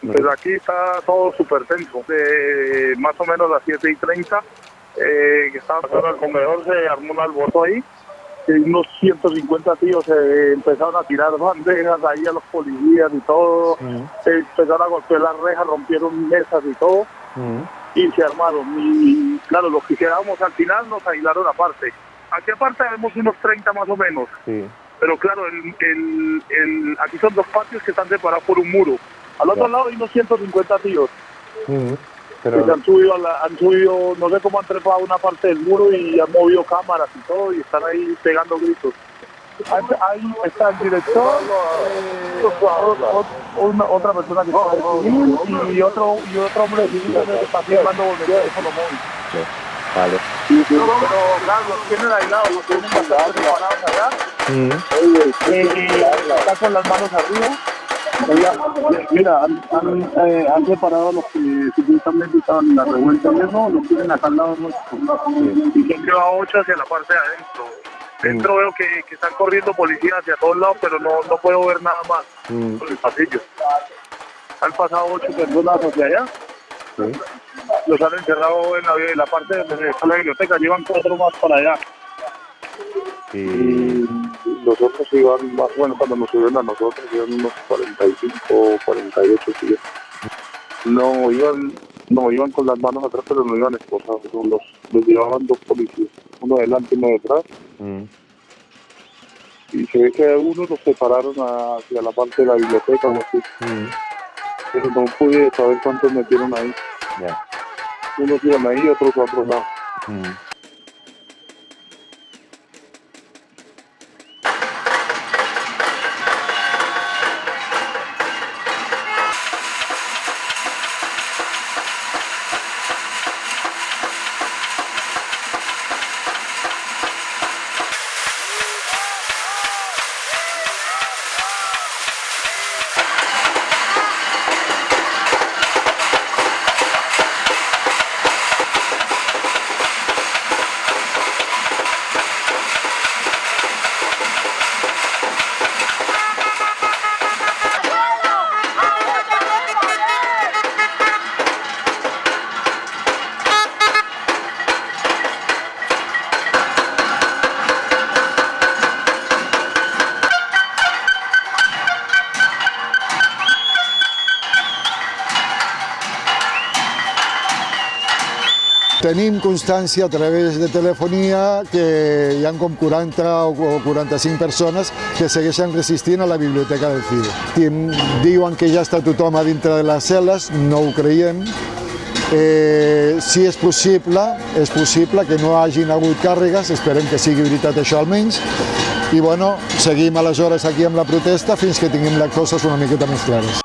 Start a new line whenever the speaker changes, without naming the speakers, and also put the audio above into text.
Pues aquí está todo súper tenso. De más o menos las 7 y 30, eh, que estaba pasando al comedor, se armó un alboroto ahí. Y unos 150 tíos se empezaron a tirar bandejas ahí a los policías y todo. Se empezaron a golpear las rejas, rompieron mesas y todo. Y se armaron. Y claro, los que quedábamos al final nos aislaron aparte. Aquí aparte vemos unos 30 más o menos.
Sí.
Pero claro, el, el, el, aquí son dos patios que están separados por un muro. Al otro lado hay unos 150 tíos
Ujú.
que
Pero,
se han subido, a la- han subido, no sé cómo han trepado a una parte del muro y han movido cámaras y todo y están ahí pegando gritos. Ahí está el director, eh, o- una- otra persona que está y otro, y otro hombre que está firmando por el teléfono móvil.
vale.
Pero claro, los tienen aislados, los tienen separados allá.
Ujú.
Eh, está con las manos arriba. Oiga, mira, han, han, eh, han separado a los que supuestamente estaban en la revuelta y eso, los tienen acá al lado nuestro. Y se han llevado ocho hacia la parte de adentro. Dentro veo que, que están corriendo policías hacia todos lados, pero no, no puedo ver nada más
Mm.
por el pasillo. Han pasado ocho personas hacia allá,
Sí.
los han encerrado en la, en la parte donde está la biblioteca, llevan cuatro más para allá. Los otros iban más o menos cuando nos subieron a nosotros, iban unos 45 48 sí. No iban, no iban con las manos atrás, pero no iban esposados, los, los llevaban dos policías, uno delante y uno detrás,
mm.
y se ve que a uno los separaron hacia la parte de la biblioteca o así,
Mm.
pero no pude saber cuántos metieron ahí. Unos iban ahí y otros a otro lado.
Mm.
Tenim constància a través de telefonia que hi ha com 40 o 45 persones que segueixen resistint a la biblioteca del. Tim- Diuen que ja està tothom a dintre de les cel·les, no ho creiem. Eh, si és possible, és possible que no hagin hagut càrregues, esperem que sigui veritat això almenys, i bueno, seguim aleshores aquí amb la protesta fins que tinguem les coses una miqueta més clares.